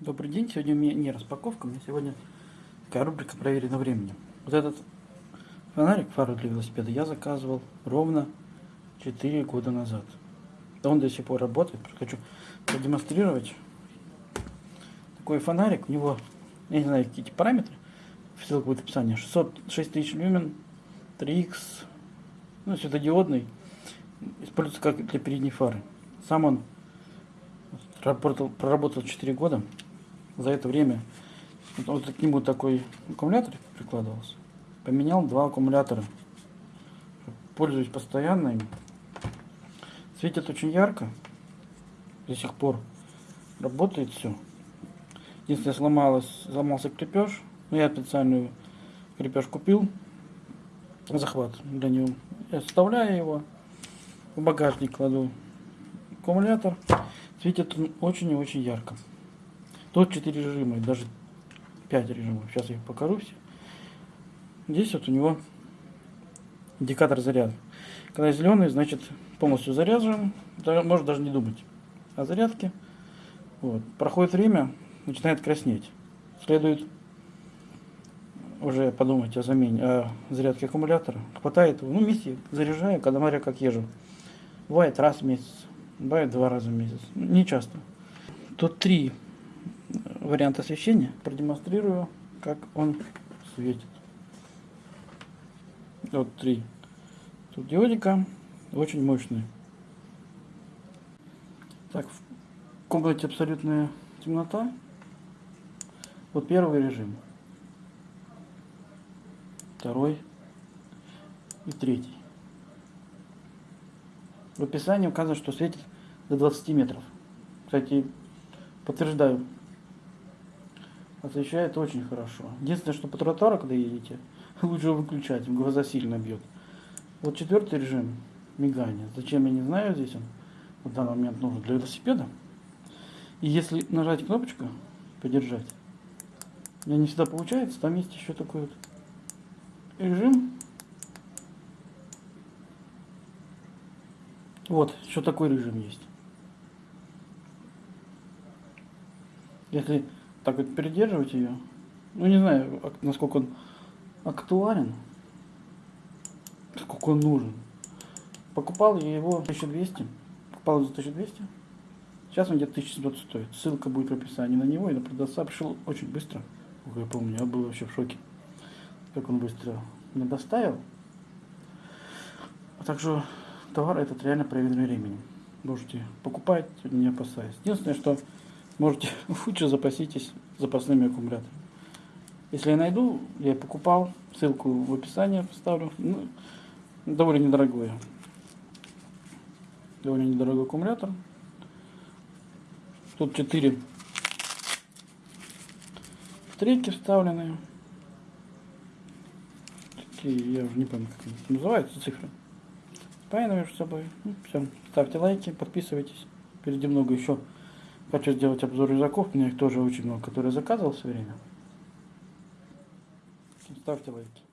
Добрый день, сегодня у меня не распаковка, у меня сегодня такая рубрика «Проверено временем». Вот этот фонарик, фару для велосипеда, я заказывал ровно 4 года назад. Он до сих пор работает, хочу продемонстрировать. Такой фонарик, у него, я не знаю, какие параметры, ссылка будет в описании, 606 тысяч люмен, 3х, ну, светодиодный, используется как для передней фары. Сам он проработал, проработал 4 года, за это время вот к нему такой аккумулятор прикладывался. Поменял два аккумулятора. Пользуюсь постоянно им. Светит очень ярко. До сих пор работает все. Единственное, сломалось, сломался крепеж. Но я специальную крепеж купил. Захват для него. Я вставляю его. В багажник кладу аккумулятор. Светит он очень и очень ярко. Тут 4 режима, даже 5 режимов. Сейчас я их покажу все. Здесь вот у него индикатор заряда. Когда зеленый, значит полностью заряжен. Может даже не думать о зарядке. Вот. Проходит время, начинает краснеть. Следует уже подумать о замене, о зарядке аккумулятора. Хватает его, ну, вместе заряжаю, когда смотря как езжу. Бывает раз в месяц, бывает два раза в месяц. Не часто. Тут три вариант освещения. Продемонстрирую, как он светит. Вот три. Тут диодика, очень мощный. Так, в комнате абсолютная темнота. Вот первый режим. Второй и третий. В описании указано, что светит до 20 метров. Кстати, подтверждаю, освещает очень хорошо. Единственное, что по тротуару, когда едете, лучше выключать, глаза сильно бьет. Вот четвертый режим мигания. Зачем, я не знаю, здесь он в данный момент нужен для велосипеда. И если нажать кнопочку, подержать, у меня не всегда получается, там есть еще такой вот режим. Вот, еще такой режим есть. Если так вот передерживать ее. Ну, не знаю, насколько он актуален, сколько он нужен. Покупал я его 1200, покупал за 1200. Сейчас он где-то 1700 стоит. Ссылка будет в описании на него и на продавца. Пришел очень быстро. Ох, я помню, я был вообще в шоке, как он быстро мне доставил. А также товар этот реально проверенный временем. Можете покупать, не опасаясь. Единственное, что можете лучше запаситесь запасными аккумуляторами. Если я найду, я покупал, ссылку в описании поставлю. Ну, довольно недорогой. Довольно недорогой аккумулятор. Тут 4 треки вставлены. Такие, я уже не помню, как они называются, цифры. Спаянные между собой. Ну, все. Ставьте лайки, подписывайтесь. Впереди много еще Хочу сделать обзор рюкзаков, у меня их тоже очень много, которые заказывал все время. Ставьте лайки.